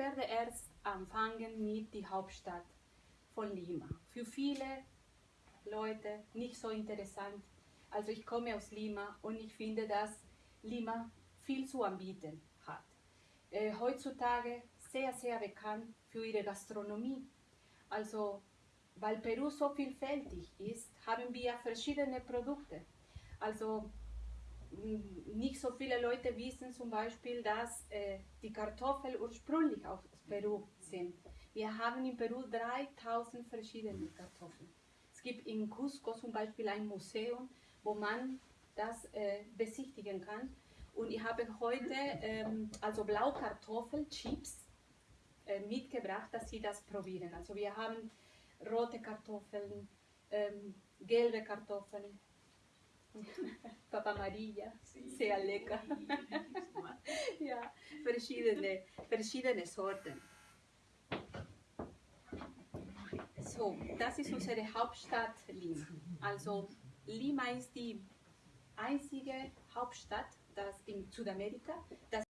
werde erst anfangen mit der Hauptstadt von Lima. Für viele Leute nicht so interessant. Also ich komme aus Lima und ich finde, dass Lima viel zu anbieten hat. Äh, heutzutage sehr, sehr bekannt für ihre Gastronomie. Also weil Peru so vielfältig ist, haben wir verschiedene Produkte. Also nicht so viele Leute wissen zum Beispiel, dass äh, die Kartoffeln ursprünglich aus Peru sind. Wir haben in Peru 3000 verschiedene Kartoffeln. Es gibt in Cusco zum Beispiel ein Museum, wo man das äh, besichtigen kann. Und ich habe heute ähm, also Blaukartoffelchips äh, mitgebracht, dass Sie das probieren. Also wir haben rote Kartoffeln, ähm, gelbe Kartoffeln, Papa Maria, sehr lecker. ja, verschiedene, verschiedene Sorten. So, das ist unsere Hauptstadt Lima. Also Lima ist die einzige Hauptstadt das in Südamerika, das